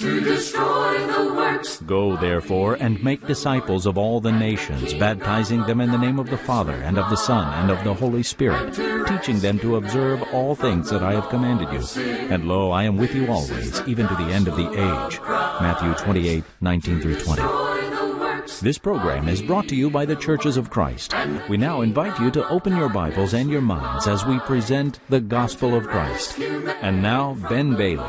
to destroy the works. Go therefore and make disciples of all the nations, baptizing them in the name of the Father, and of the Son, and of the Holy Spirit, teaching them to observe all things that I have commanded you. And lo, I am with you always, even to the end of the age. Matthew 28, 19 through 20. This program is brought to you by the Churches of Christ. We now invite you to open your Bibles and your minds as we present the Gospel of Christ. And now, Ben Bailey.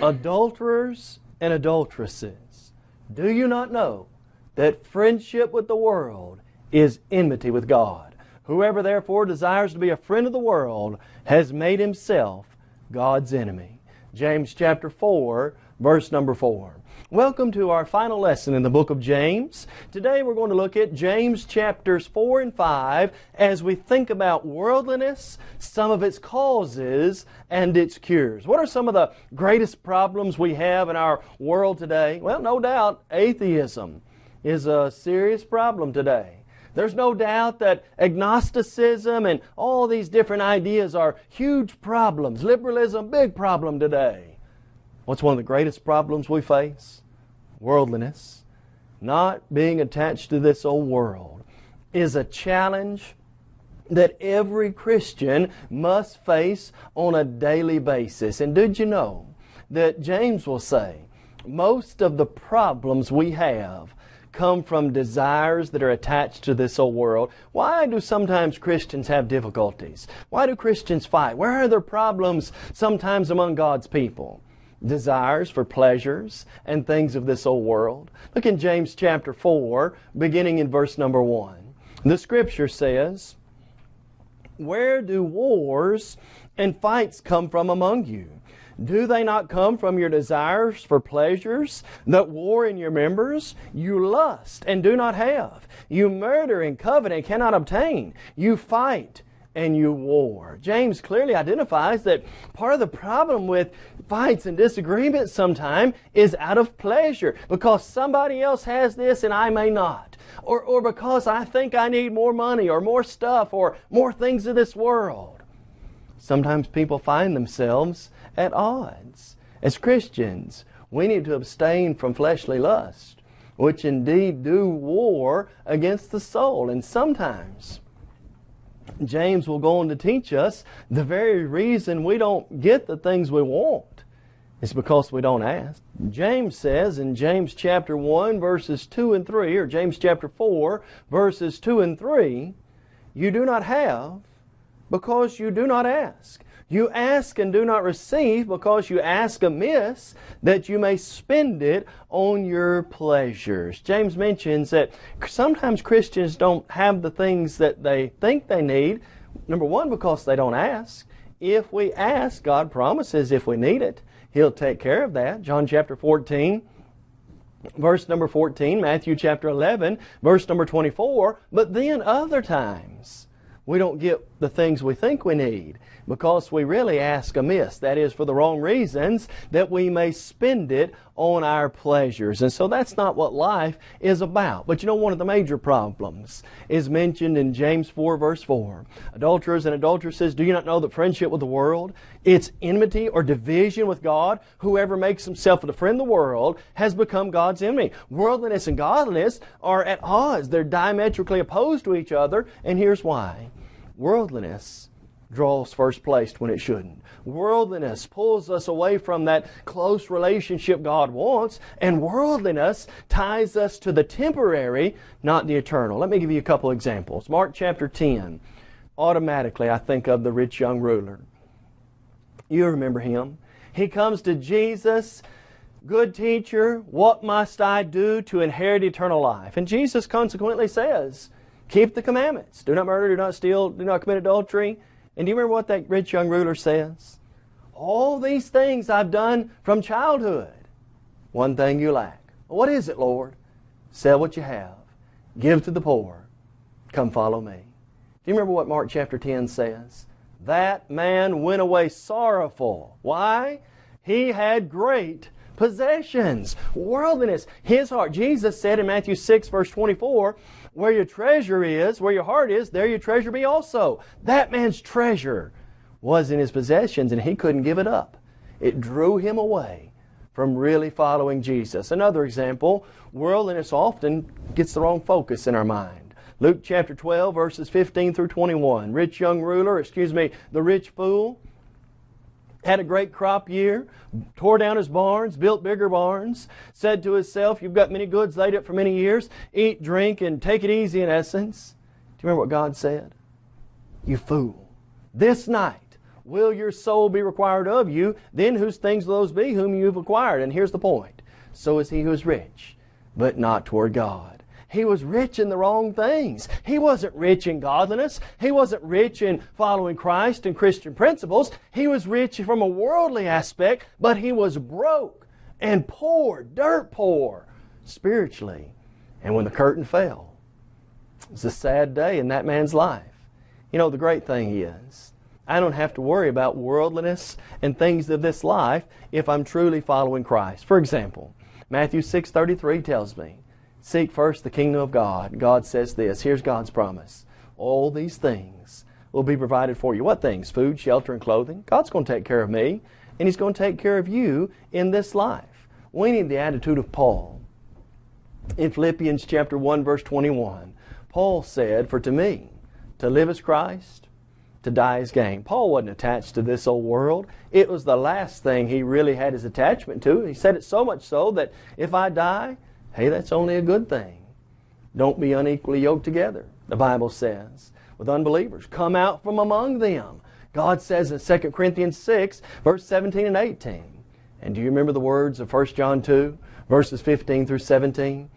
Adulterers and adulteresses, do you not know that friendship with the world is enmity with God? Whoever therefore desires to be a friend of the world has made himself God's enemy. James chapter 4, verse number 4. Welcome to our final lesson in the book of James. Today we're going to look at James chapters 4 and 5 as we think about worldliness, some of its causes, and its cures. What are some of the greatest problems we have in our world today? Well, no doubt atheism is a serious problem today. There's no doubt that agnosticism and all these different ideas are huge problems. Liberalism, big problem today. What's one of the greatest problems we face? Worldliness. Not being attached to this old world is a challenge that every Christian must face on a daily basis. And did you know that James will say most of the problems we have come from desires that are attached to this old world. Why do sometimes Christians have difficulties? Why do Christians fight? Where are there problems sometimes among God's people? Desires for pleasures and things of this old world. Look in James chapter 4, beginning in verse number 1. The scripture says, Where do wars and fights come from among you? Do they not come from your desires for pleasures that war in your members? You lust and do not have. You murder and covet and cannot obtain. You fight and you war. James clearly identifies that part of the problem with fights and disagreements sometimes is out of pleasure because somebody else has this and I may not. Or, or because I think I need more money or more stuff or more things of this world. Sometimes people find themselves at odds. As Christians, we need to abstain from fleshly lust, which indeed do war against the soul. And sometimes James will go on to teach us the very reason we don't get the things we want is because we don't ask. James says in James chapter 1 verses 2 and 3 or James chapter 4 verses 2 and 3 you do not have because you do not ask. You ask and do not receive because you ask amiss that you may spend it on your pleasures. James mentions that sometimes Christians don't have the things that they think they need. Number one, because they don't ask. If we ask, God promises if we need it, He'll take care of that. John chapter 14, verse number 14, Matthew chapter 11, verse number 24. But then other times, we don't get the things we think we need because we really ask amiss. That is, for the wrong reasons, that we may spend it on our pleasures. And so that's not what life is about. But you know, one of the major problems is mentioned in James 4, verse 4. Adulterers and adulteresses, do you not know that friendship with the world, it's enmity or division with God? Whoever makes himself a friend of the world has become God's enemy. Worldliness and godliness are at odds. They're diametrically opposed to each other. And here's why worldliness draws first place when it shouldn't. Worldliness pulls us away from that close relationship God wants, and worldliness ties us to the temporary, not the eternal. Let me give you a couple examples. Mark chapter 10. Automatically, I think of the rich young ruler. You remember him. He comes to Jesus, Good teacher, what must I do to inherit eternal life? And Jesus consequently says, Keep the commandments. Do not murder, do not steal, do not commit adultery. And do you remember what that rich young ruler says? All these things I've done from childhood. One thing you lack. What is it, Lord? Sell what you have. Give to the poor. Come follow me. Do you remember what Mark chapter 10 says? That man went away sorrowful. Why? He had great possessions, worldliness, his heart. Jesus said in Matthew 6 verse 24, where your treasure is, where your heart is, there your treasure be also. That man's treasure was in his possessions and he couldn't give it up. It drew him away from really following Jesus. Another example, worldliness often gets the wrong focus in our mind. Luke chapter 12, verses 15 through 21. Rich young ruler, excuse me, the rich fool, had a great crop year, tore down his barns, built bigger barns, said to himself, You've got many goods laid up for many years, eat, drink, and take it easy in essence. Do you remember what God said? You fool. This night will your soul be required of you, then whose things will those be whom you have acquired? And here's the point. So is he who is rich, but not toward God. He was rich in the wrong things. He wasn't rich in godliness. He wasn't rich in following Christ and Christian principles. He was rich from a worldly aspect, but he was broke and poor, dirt poor, spiritually. And when the curtain fell, it was a sad day in that man's life. You know, the great thing is, I don't have to worry about worldliness and things of this life if I'm truly following Christ. For example, Matthew 6.33 tells me, Seek first the kingdom of God. God says this. Here's God's promise. All these things will be provided for you. What things? Food, shelter, and clothing. God's going to take care of me, and He's going to take care of you in this life. We need the attitude of Paul. In Philippians chapter 1, verse 21, Paul said, For to me, to live is Christ, to die is gain. Paul wasn't attached to this old world. It was the last thing he really had his attachment to. He said it so much so that if I die, Hey, that's only a good thing. Don't be unequally yoked together, the Bible says, with unbelievers. Come out from among them. God says in 2 Corinthians 6, verse 17 and 18. And do you remember the words of 1 John 2, verses 15 through 17?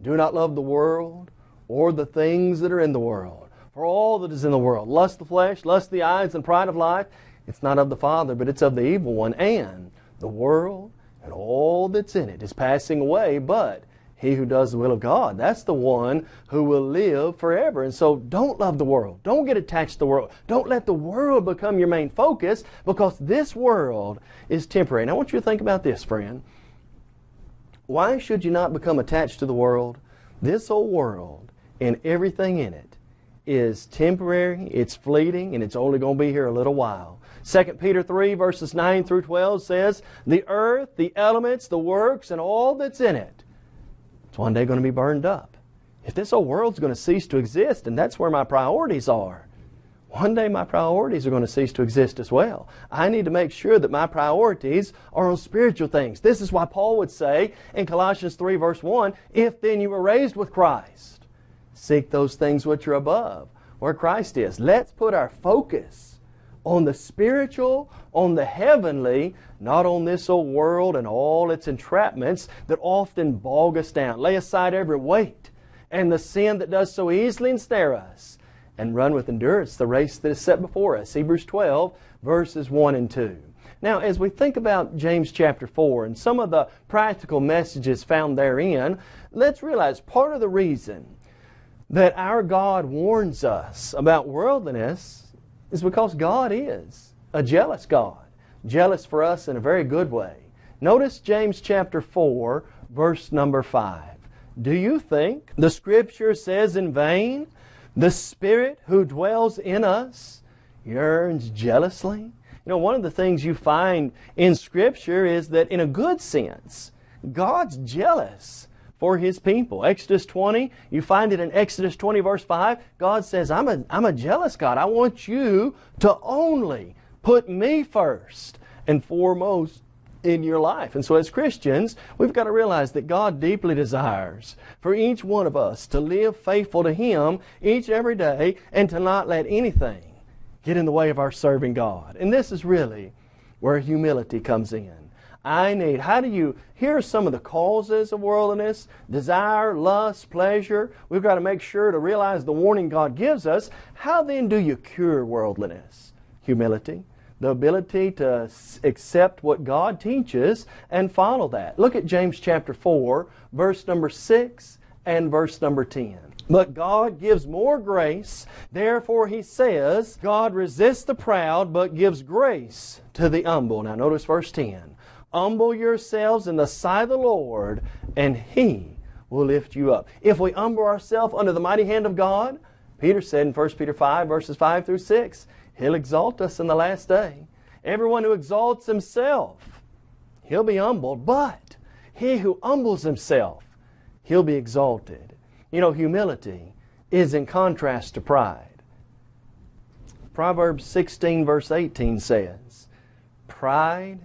Do not love the world or the things that are in the world. For all that is in the world, lust the flesh, lust the eyes, and pride of life, it's not of the Father, but it's of the evil one. And the world and all that's in it is passing away, but he who does the will of God. That's the one who will live forever. And so don't love the world. Don't get attached to the world. Don't let the world become your main focus because this world is temporary. And I want you to think about this, friend. Why should you not become attached to the world? This old world and everything in it is temporary, it's fleeting, and it's only going to be here a little while. 2 Peter 3 verses 9 through 12 says, The earth, the elements, the works, and all that's in it it's one day going to be burned up. If this whole world's going to cease to exist, and that's where my priorities are, one day my priorities are going to cease to exist as well. I need to make sure that my priorities are on spiritual things. This is why Paul would say in Colossians 3 verse 1, If then you were raised with Christ, seek those things which are above, where Christ is. Let's put our focus on the spiritual, on the heavenly, not on this old world and all its entrapments that often bog us down. Lay aside every weight and the sin that does so easily ensnare us, and run with endurance the race that is set before us. Hebrews 12, verses 1 and 2. Now, as we think about James chapter 4 and some of the practical messages found therein, let's realize part of the reason that our God warns us about worldliness is because God is a jealous God. Jealous for us in a very good way. Notice James chapter 4, verse number 5. Do you think the Scripture says in vain, the Spirit who dwells in us yearns jealously? You know, one of the things you find in Scripture is that in a good sense, God's jealous for His people. Exodus 20, you find it in Exodus 20 verse 5. God says, I'm a, I'm a jealous God. I want you to only put me first and foremost in your life. And so as Christians, we've got to realize that God deeply desires for each one of us to live faithful to Him each every day and to not let anything get in the way of our serving God. And this is really where humility comes in. I need. How do you, here are some of the causes of worldliness desire, lust, pleasure. We've got to make sure to realize the warning God gives us. How then do you cure worldliness? Humility, the ability to accept what God teaches and follow that. Look at James chapter 4, verse number 6 and verse number 10. But God gives more grace. Therefore, he says, God resists the proud, but gives grace to the humble. Now, notice verse 10. Humble yourselves in the sight of the Lord, and He will lift you up. If we humble ourselves under the mighty hand of God, Peter said in 1 Peter 5, verses 5 through 6, He'll exalt us in the last day. Everyone who exalts himself he'll be humbled, but he who humbles himself, he'll be exalted. You know, humility is in contrast to pride. Proverbs 16, verse 18 says, Pride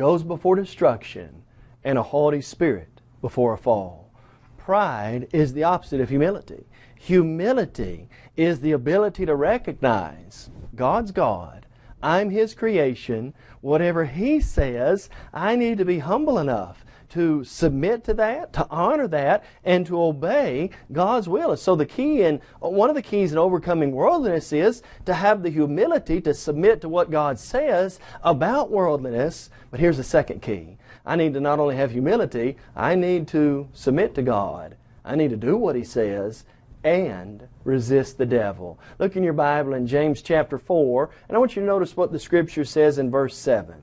goes before destruction, and a haughty spirit before a fall. Pride is the opposite of humility. Humility is the ability to recognize God's God. I'm His creation. Whatever He says, I need to be humble enough to submit to that, to honor that, and to obey God's will. and So the key in one of the keys in overcoming worldliness is to have the humility to submit to what God says about worldliness. But here's the second key. I need to not only have humility, I need to submit to God. I need to do what He says and resist the devil. Look in your Bible in James chapter 4, and I want you to notice what the Scripture says in verse 7.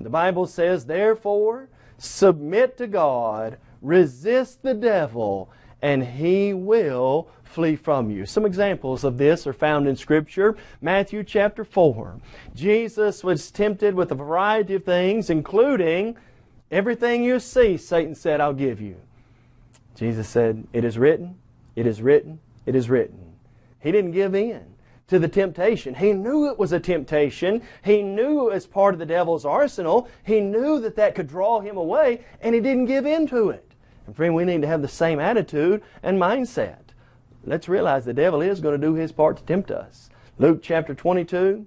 The Bible says, Therefore, submit to God, resist the devil, and he will flee from you. Some examples of this are found in Scripture. Matthew chapter 4. Jesus was tempted with a variety of things, including everything you see, Satan said, I'll give you. Jesus said, It is written, it is written, it is written. He didn't give in to the temptation. He knew it was a temptation. He knew it was part of the devil's arsenal. He knew that that could draw him away, and he didn't give in to it. And friend, we need to have the same attitude and mindset. Let's realize the devil is going to do his part to tempt us. Luke chapter 22,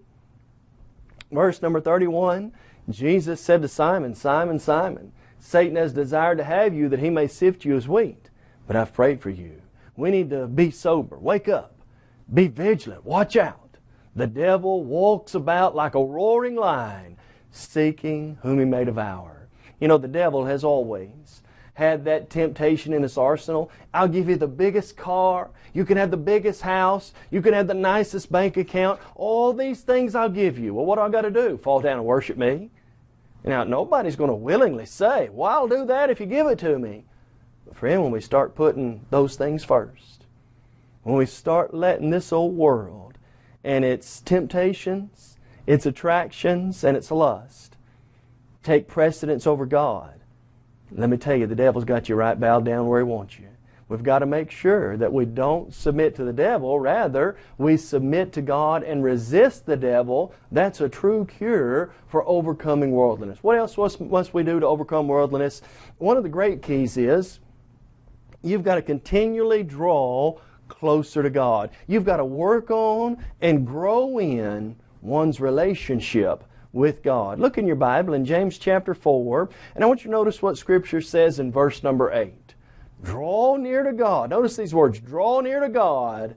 verse number 31, Jesus said to Simon, Simon, Simon, Satan has desired to have you that he may sift you as wheat, but I've prayed for you. We need to be sober. Wake up. Be vigilant. Watch out. The devil walks about like a roaring lion, seeking whom he may devour. You know, the devil has always had that temptation in his arsenal. I'll give you the biggest car. You can have the biggest house. You can have the nicest bank account. All these things I'll give you. Well, what do I got to do? Fall down and worship me? Now, nobody's going to willingly say, well, I'll do that if you give it to me. But friend, when we start putting those things first, when we start letting this old world and its temptations, its attractions, and its lust take precedence over God, let me tell you, the devil's got you right bowed down where he wants you. We've got to make sure that we don't submit to the devil. Rather, we submit to God and resist the devil. That's a true cure for overcoming worldliness. What else must we do to overcome worldliness? One of the great keys is you've got to continually draw closer to God. You've got to work on and grow in one's relationship with God. Look in your Bible in James chapter 4, and I want you to notice what Scripture says in verse number 8. Draw near to God. Notice these words draw near to God,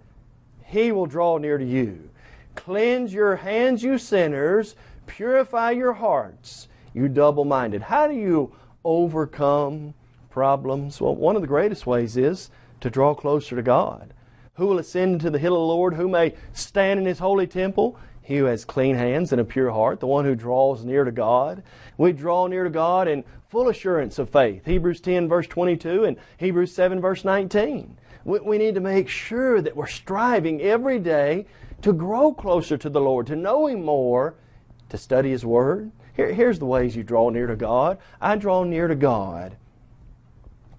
He will draw near to you. Cleanse your hands, you sinners. Purify your hearts, you double minded. How do you overcome problems? Well, one of the greatest ways is to draw closer to God. Who will ascend into the hill of the Lord? Who may stand in his holy temple? He who has clean hands and a pure heart, the one who draws near to God. We draw near to God in full assurance of faith. Hebrews 10, verse 22, and Hebrews 7, verse 19. We, need to make sure that we're striving every day to grow closer to the Lord, to know Him more, to study His Word. Here, here's the ways you draw near to God. I draw near to God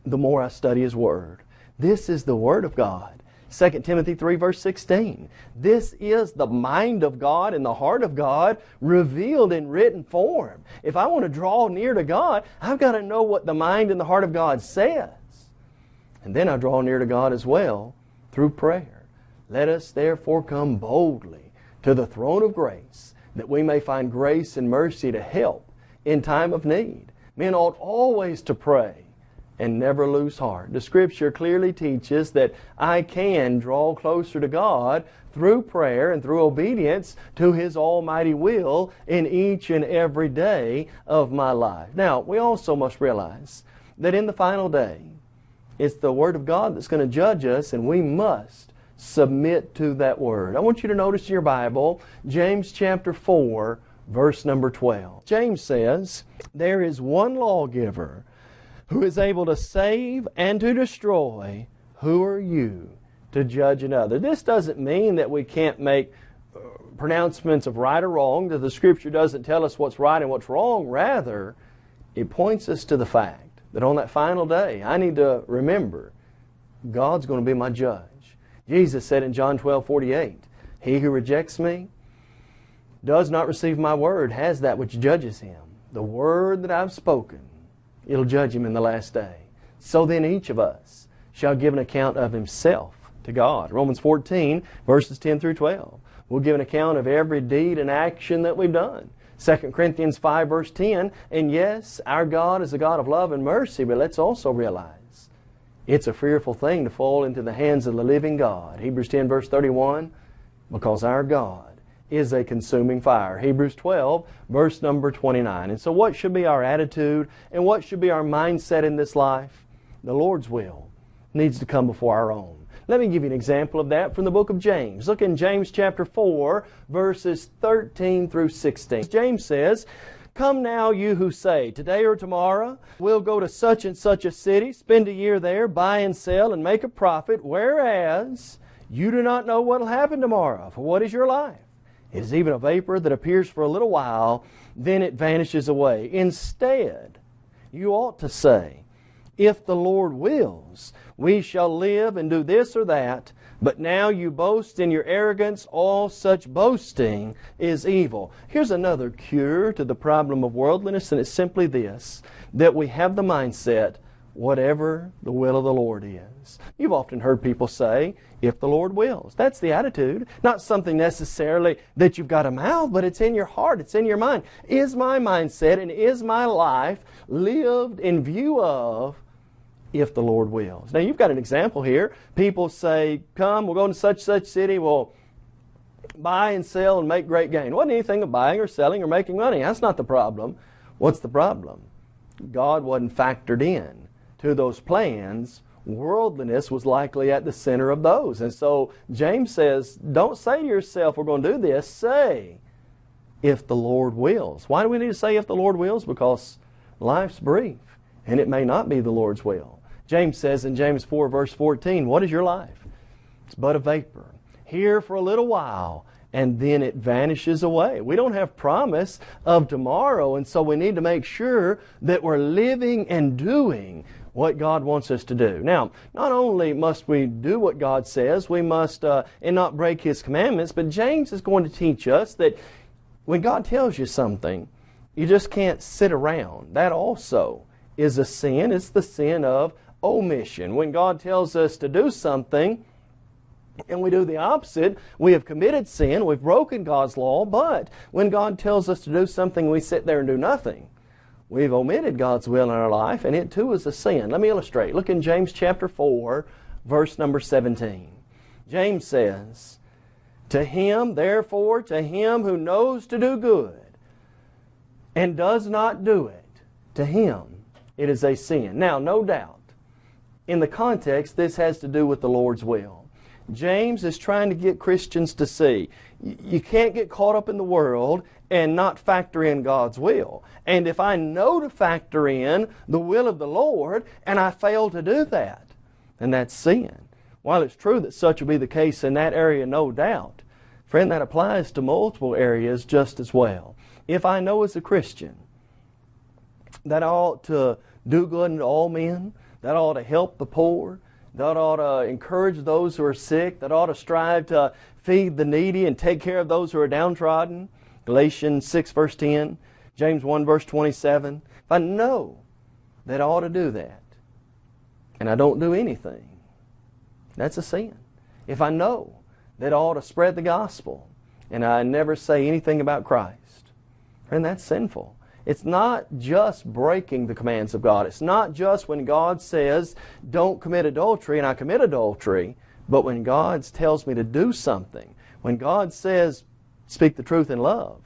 the more I study His Word. This is the Word of God. 2 Timothy 3 verse 16. This is the mind of God and the heart of God revealed in written form. If I want to draw near to God, I've got to know what the mind and the heart of God says. And then I draw near to God as well through prayer. Let us therefore come boldly to the throne of grace that we may find grace and mercy to help in time of need. Men ought always to pray and never lose heart. The scripture clearly teaches that I can draw closer to God through prayer and through obedience to His almighty will in each and every day of my life. Now, we also must realize that in the final day, it's the Word of God that's going to judge us, and we must submit to that Word. I want you to notice in your Bible, James chapter 4, verse number 12. James says, There is one lawgiver who is able to save and to destroy, who are you to judge another? This doesn't mean that we can't make uh, pronouncements of right or wrong, that the Scripture doesn't tell us what's right and what's wrong. Rather, it points us to the fact that on that final day, I need to remember God's going to be my judge. Jesus said in John 12 48, He who rejects me does not receive my word has that which judges him. The word that I've spoken, it'll judge him in the last day. So then each of us shall give an account of himself to God. Romans 14, verses 10 through 12. We'll give an account of every deed and action that we've done. 2 Corinthians 5, verse 10. And yes, our God is a God of love and mercy, but let's also realize it's a fearful thing to fall into the hands of the living God. Hebrews 10, verse 31. Because our God is a consuming fire. Hebrews 12, verse number 29. And so, what should be our attitude and what should be our mindset in this life? The Lord's will needs to come before our own. Let me give you an example of that from the book of James. Look in James chapter 4, verses 13 through 16. James says, Come now, you who say, Today or tomorrow, we'll go to such and such a city, spend a year there, buy and sell, and make a profit, whereas you do not know what will happen tomorrow. For what is your life? It is even a vapor that appears for a little while, then it vanishes away. Instead, you ought to say, If the Lord wills, we shall live and do this or that. But now you boast in your arrogance. All such boasting is evil. Here's another cure to the problem of worldliness, and it's simply this that we have the mindset whatever the will of the Lord is. You've often heard people say, if the Lord wills. That's the attitude. Not something necessarily that you've got a mouth, but it's in your heart, it's in your mind. Is my mindset and is my life lived in view of if the Lord wills? Now you've got an example here. People say, come, we'll go to such such city, we'll buy and sell and make great gain. Wasn't anything of buying or selling or making money. That's not the problem. What's the problem? God wasn't factored in to those plans, worldliness was likely at the center of those. And so James says, don't say to yourself, we're going to do this. Say, if the Lord wills. Why do we need to say if the Lord wills? Because life's brief and it may not be the Lord's will. James says in James 4 verse 14, what is your life? It's but a vapor. Here for a little while and then it vanishes away. We don't have promise of tomorrow and so we need to make sure that we're living and doing what God wants us to do. Now, not only must we do what God says, we must uh, and not break His commandments, but James is going to teach us that when God tells you something, you just can't sit around. That also is a sin. It's the sin of omission. When God tells us to do something, and we do the opposite, we have committed sin, we've broken God's law, but when God tells us to do something, we sit there and do nothing. We've omitted God's will in our life, and it too is a sin. Let me illustrate. Look in James chapter 4, verse number 17. James says, To him, therefore, to him who knows to do good and does not do it, to him it is a sin. Now, no doubt, in the context, this has to do with the Lord's will. James is trying to get Christians to see you can't get caught up in the world and not factor in God's will. And if I know to factor in the will of the Lord and I fail to do that, then that's sin. While it's true that such will be the case in that area, no doubt, friend, that applies to multiple areas just as well. If I know as a Christian that I ought to do good unto all men, that I ought to help the poor, that ought to encourage those who are sick, that ought to strive to feed the needy and take care of those who are downtrodden, Galatians 6 verse 10, James 1 verse 27. If I know that I ought to do that, and I don't do anything, that's a sin. If I know that I ought to spread the gospel, and I never say anything about Christ, friend, that's sinful. It's not just breaking the commands of God. It's not just when God says, don't commit adultery, and I commit adultery, but when God tells me to do something, when God says, speak the truth in love,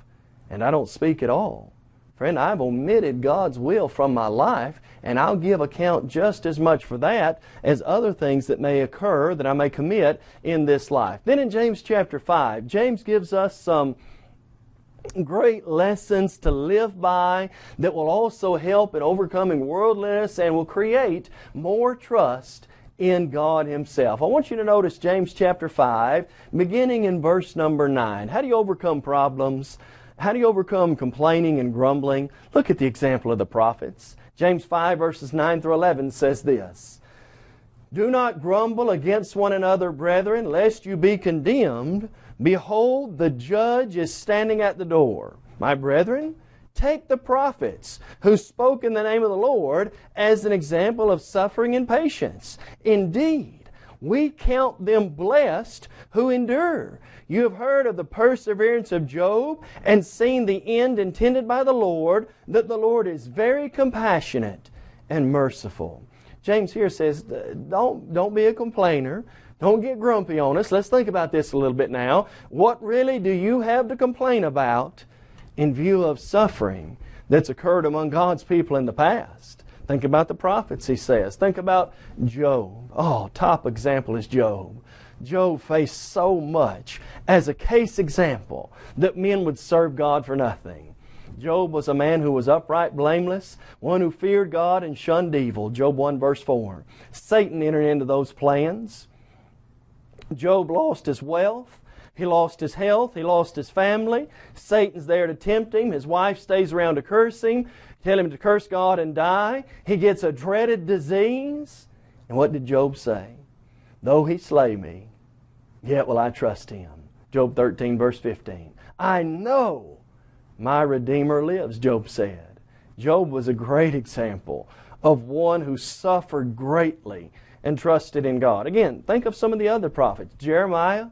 and I don't speak at all. Friend, I've omitted God's will from my life, and I'll give account just as much for that as other things that may occur that I may commit in this life. Then in James chapter 5, James gives us some great lessons to live by that will also help in overcoming worldliness and will create more trust in God Himself. I want you to notice James chapter 5, beginning in verse number 9. How do you overcome problems? How do you overcome complaining and grumbling? Look at the example of the prophets. James 5 verses 9 through 11 says this. Do not grumble against one another, brethren, lest you be condemned. Behold, the judge is standing at the door. My brethren, take the prophets who spoke in the name of the Lord as an example of suffering and patience. Indeed, we count them blessed who endure. You have heard of the perseverance of Job and seen the end intended by the Lord, that the Lord is very compassionate and merciful. James here says, don't, don't be a complainer. Don't get grumpy on us. Let's think about this a little bit now. What really do you have to complain about in view of suffering that's occurred among God's people in the past? Think about the prophets, he says. Think about Job. Oh, top example is Job. Job faced so much as a case example that men would serve God for nothing. Job was a man who was upright, blameless, one who feared God and shunned evil. Job 1 verse 4. Satan entered into those plans. Job lost his wealth. He lost his health. He lost his family. Satan's there to tempt him. His wife stays around to curse him, tell him to curse God and die. He gets a dreaded disease. And what did Job say? Though he slay me, yet will I trust him. Job 13 verse 15. I know my Redeemer lives, Job said. Job was a great example of one who suffered greatly and trusted in God. Again, think of some of the other prophets. Jeremiah,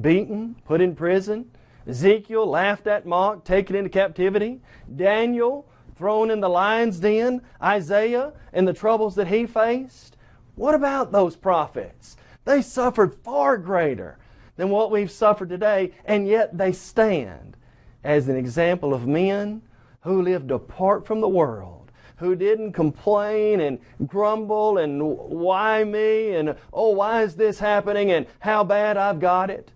beaten, put in prison. Ezekiel, laughed at, mocked, taken into captivity. Daniel, thrown in the lion's den. Isaiah, and the troubles that he faced. What about those prophets? They suffered far greater than what we've suffered today, and yet they stand as an example of men who lived apart from the world, who didn't complain and grumble and why me and oh, why is this happening and how bad I've got it.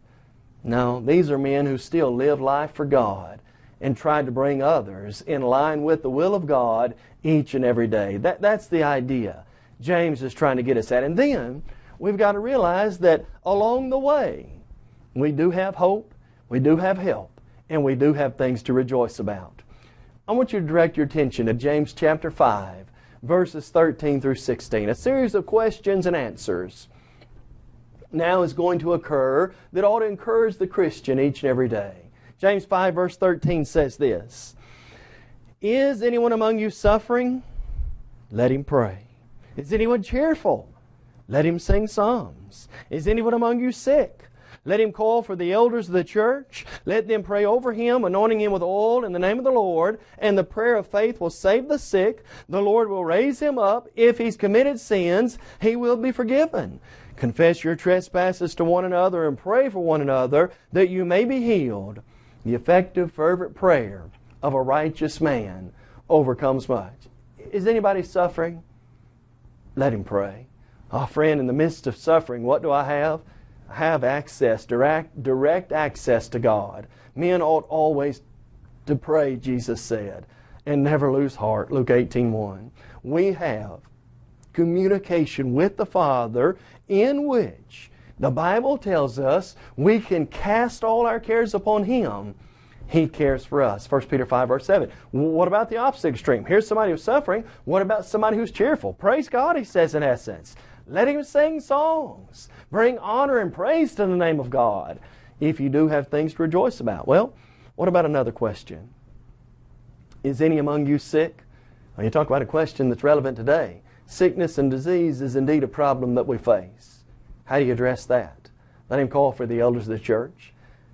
No, these are men who still live life for God and tried to bring others in line with the will of God each and every day. That, that's the idea James is trying to get us at. And then we've got to realize that along the way, we do have hope, we do have help and we do have things to rejoice about. I want you to direct your attention to James chapter 5, verses 13 through 16. A series of questions and answers now is going to occur that ought to encourage the Christian each and every day. James 5, verse 13 says this Is anyone among you suffering? Let him pray. Is anyone cheerful? Let him sing psalms. Is anyone among you sick? Let him call for the elders of the church. Let them pray over him, anointing him with oil in the name of the Lord. And the prayer of faith will save the sick. The Lord will raise him up. If he's committed sins, he will be forgiven. Confess your trespasses to one another and pray for one another that you may be healed. The effective, fervent prayer of a righteous man overcomes much. Is anybody suffering? Let him pray. Oh, friend, in the midst of suffering, what do I have? Have access, direct, direct access to God. Men ought always to pray, Jesus said, and never lose heart, Luke 18 1. We have communication with the Father in which the Bible tells us we can cast all our cares upon Him. He cares for us. 1 Peter 5 verse 7. What about the opposite extreme? Here's somebody who's suffering. What about somebody who's cheerful? Praise God, he says in essence. Let him sing songs. Bring honor and praise to the name of God if you do have things to rejoice about. Well, what about another question? Is any among you sick? Well, you talk about a question that's relevant today. Sickness and disease is indeed a problem that we face. How do you address that? Let him call for the elders of the church.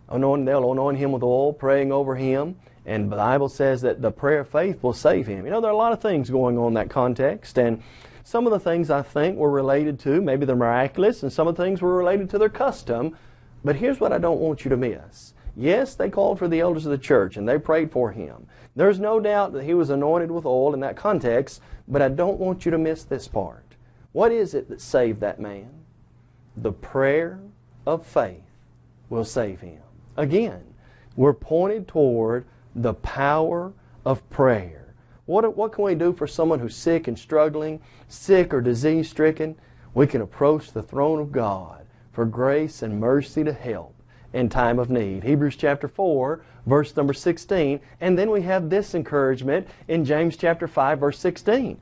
Anoint, they'll anoint him with oil, praying over him. And the Bible says that the prayer of faith will save him. You know, there are a lot of things going on in that context. And some of the things I think were related to maybe the miraculous, and some of the things were related to their custom. But here's what I don't want you to miss. Yes, they called for the elders of the church and they prayed for him. There's no doubt that he was anointed with oil in that context, but I don't want you to miss this part. What is it that saved that man? The prayer of faith will save him. Again, we're pointed toward the power of prayer. What, what can we do for someone who's sick and struggling, sick or disease stricken? We can approach the throne of God for grace and mercy to help in time of need. Hebrews chapter 4, verse number 16. And then we have this encouragement in James chapter 5, verse 16.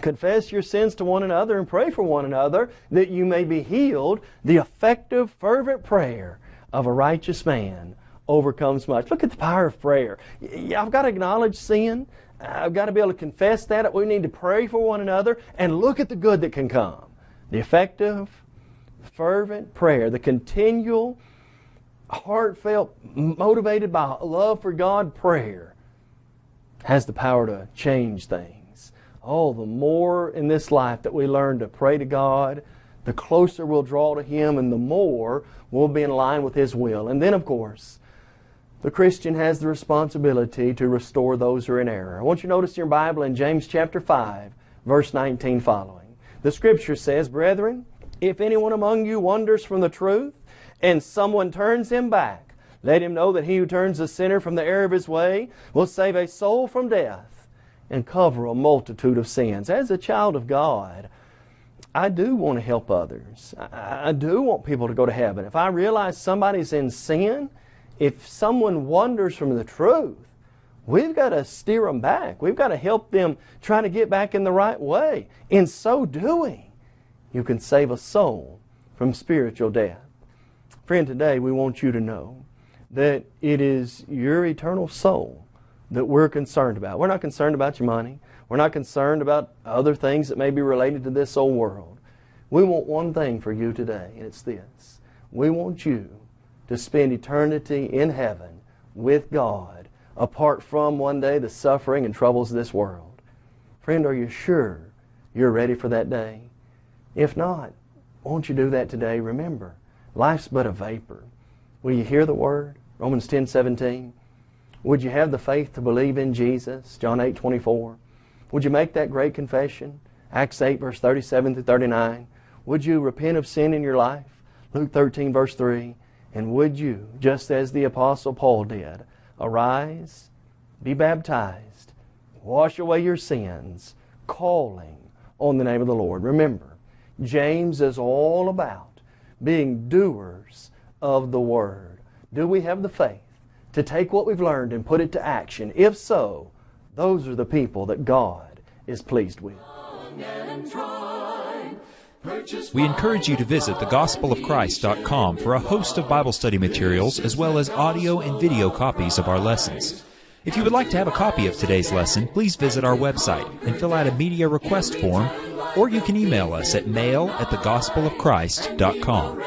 Confess your sins to one another and pray for one another that you may be healed. The effective, fervent prayer of a righteous man overcomes much. Look at the power of prayer. I've got to acknowledge sin. I've got to be able to confess that. We need to pray for one another and look at the good that can come. The effective, fervent prayer, the continual, heartfelt, motivated by love for God prayer has the power to change things. Oh, the more in this life that we learn to pray to God, the closer we'll draw to Him and the more we'll be in line with His will. And then, of course, the Christian has the responsibility to restore those who are in error. I want you to notice in your Bible in James chapter 5, verse 19 following. The Scripture says, Brethren, if anyone among you wanders from the truth, and someone turns him back, let him know that he who turns a sinner from the error of his way will save a soul from death and cover a multitude of sins. As a child of God, I do want to help others. I do want people to go to heaven. If I realize somebody's in sin, if someone wanders from the truth, we've got to steer them back. We've got to help them try to get back in the right way. In so doing, you can save a soul from spiritual death. Friend, today we want you to know that it is your eternal soul that we're concerned about. We're not concerned about your money. We're not concerned about other things that may be related to this old world. We want one thing for you today, and it's this. We want you to spend eternity in heaven with God, apart from one day the suffering and troubles of this world. Friend, are you sure you're ready for that day? If not, won't you do that today? Remember, life's but a vapor. Will you hear the word? Romans 10 17. Would you have the faith to believe in Jesus? John 8 24. Would you make that great confession? Acts 8 verse 37 through 39. Would you repent of sin in your life? Luke 13 verse 3. And would you, just as the Apostle Paul did, arise, be baptized, wash away your sins, calling on the name of the Lord? Remember, James is all about being doers of the Word. Do we have the faith to take what we've learned and put it to action? If so, those are the people that God is pleased with. We encourage you to visit thegospelofchrist.com for a host of Bible study materials as well as audio and video copies of our lessons. If you would like to have a copy of today's lesson, please visit our website and fill out a media request form, or you can email us at mail at thegospelofchrist.com.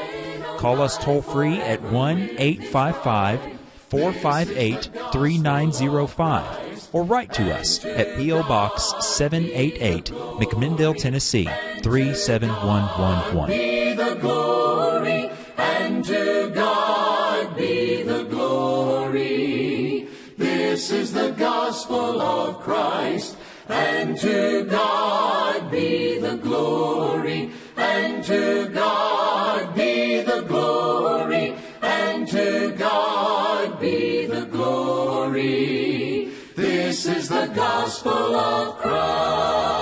Call us toll free at 1 855 458 3905 or write to us at P.O. Box 788, McMinnville, Tennessee 37111. Be the glory, and to God be the glory. This is the gospel of Christ, and to God be the glory, and to God be the glory, and to God be the glory. This is the gospel of Christ.